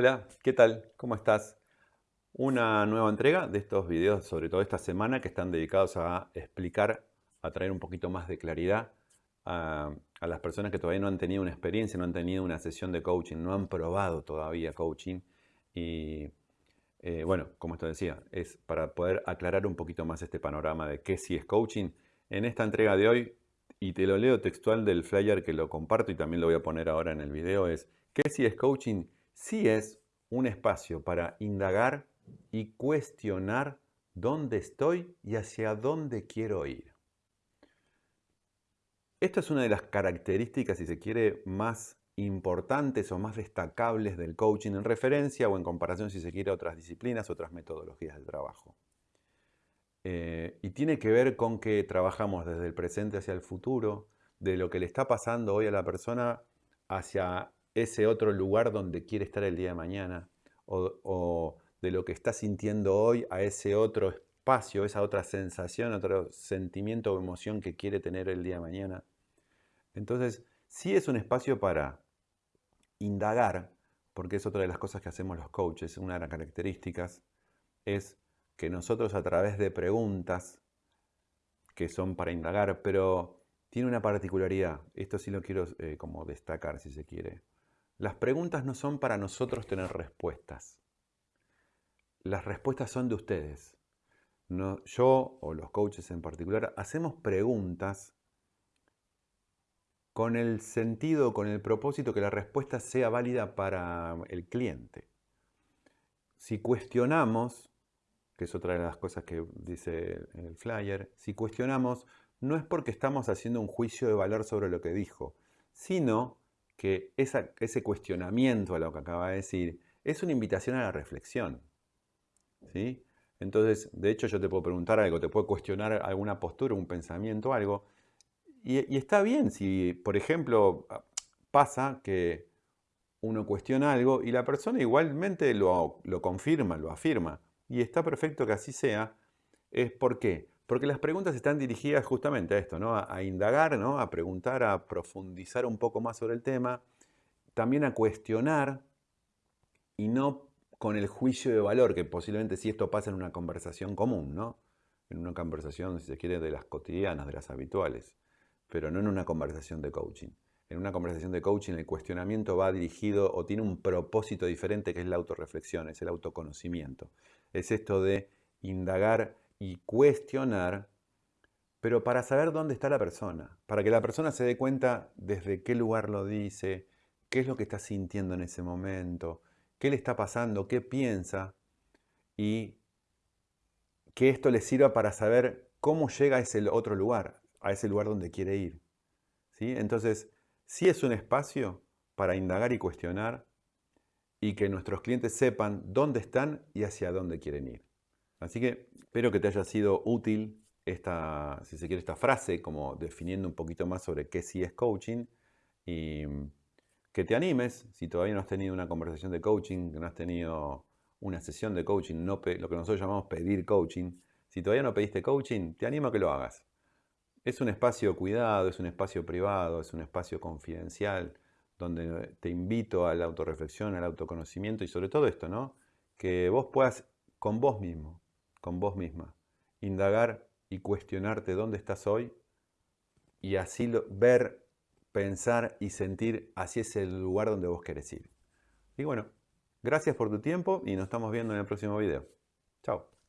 Hola, ¿qué tal? ¿Cómo estás? Una nueva entrega de estos videos, sobre todo esta semana, que están dedicados a explicar, a traer un poquito más de claridad a, las personas que todavía no han tenido una experiencia, no han tenido una sesión de coaching, no han probado todavía coaching. Y eh, bueno, como esto decía, es para poder aclarar un poquito más este panorama de qué sí es coaching. En esta entrega de hoy, y te lo leo textual del flyer que lo comparto y también lo voy a poner ahora en el video, es ¿qué sí es coaching? Sí es un espacio para indagar y cuestionar dónde estoy y hacia dónde quiero ir. Esta es una de las características, si se quiere, más importantes o más destacables del coaching en referencia o en comparación, si se quiere, a otras disciplinas, otras metodologías de trabajo. Eh, y tiene que ver con que trabajamos desde el presente hacia el futuro, de lo que le está pasando hoy a la persona hacia ese otro lugar donde quiere estar el día de mañana, o, de lo que está sintiendo hoy a ese otro espacio, esa otra sensación, otro sentimiento o emoción que quiere tener el día de mañana. Entonces, sí es un espacio para indagar, porque es otra de las cosas que hacemos los coaches, una de las características es que nosotros a través de preguntas que son para indagar, pero tiene una particularidad, esto sí lo quiero eh, como destacar si se quiere. Las preguntas no son para nosotros tener respuestas. Las respuestas son de ustedes. No, yo o los coaches en particular hacemos preguntas con el sentido, con el propósito que la respuesta sea válida para el cliente. Si cuestionamos, que es otra de las cosas que dice el flyer, si cuestionamos no es porque estamos haciendo un juicio de valor sobre lo que dijo, sino que ese cuestionamiento a lo que acaba de decir es una invitación a la reflexión. ¿sí? Entonces, de hecho, yo te puedo preguntar algo, te puedo cuestionar alguna postura, un pensamiento, algo. Y, está bien si, por ejemplo, pasa que uno cuestiona algo y la persona igualmente lo, lo confirma, lo afirma. Y está perfecto que así sea. ¿Es por qué? Porque las preguntas están dirigidas justamente a esto, ¿no? a, indagar, ¿no? a preguntar, a profundizar un poco más sobre el tema, también a cuestionar y no con el juicio de valor, que posiblemente si esto pasa en una conversación común, ¿no? en una conversación, si se quiere, de las cotidianas, de las habituales, pero no en una conversación de coaching. En una conversación de coaching el cuestionamiento va dirigido o tiene un propósito diferente que es la autorreflexión, es el autoconocimiento. Es esto de indagar y cuestionar, pero para saber dónde está la persona, para que la persona se dé cuenta desde qué lugar lo dice, qué es lo que está sintiendo en ese momento, qué le está pasando, qué piensa, y que esto le sirva para saber cómo llega a ese otro lugar, a ese lugar donde quiere ir. ¿Sí? Entonces, sí es un espacio para indagar y cuestionar y que nuestros clientes sepan dónde están y hacia dónde quieren ir. Así que espero que te haya sido útil esta, si se quiere, esta frase, como definiendo un poquito más sobre qué sí es coaching y que te animes, si todavía no has tenido una conversación de coaching, que no has tenido una sesión de coaching, lo que nosotros llamamos pedir coaching, si todavía no pediste coaching, te animo a que lo hagas. Es un espacio cuidado, es un espacio privado, es un espacio confidencial, donde te invito a la autorreflexión, al autoconocimiento y sobre todo esto, ¿no? Que vos puedas con vos mismo, con vos misma. Indagar y cuestionarte dónde estás hoy y así ver, pensar y sentir hacia ese lugar donde vos querés ir. Y bueno, gracias por tu tiempo y nos estamos viendo en el próximo video. Chao.